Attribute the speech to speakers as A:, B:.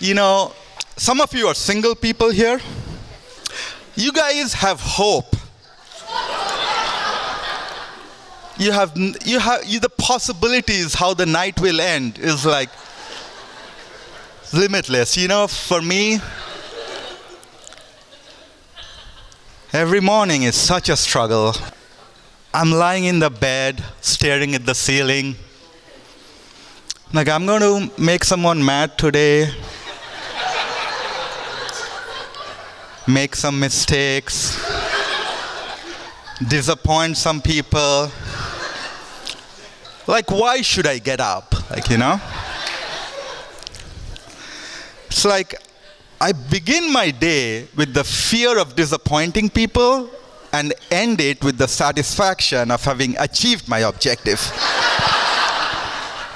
A: You know, some of you are single people here. You guys have hope. You have, you have you, the possibilities how the night will end is like limitless. You know, for me, every morning is such a struggle. I'm lying in the bed, staring at the ceiling. Like, I'm going to make someone mad today, make some mistakes, disappoint some people. Like, why should I get up? Like, you know? It's like I begin my day with the fear of disappointing people and end it with the satisfaction of having achieved my objective.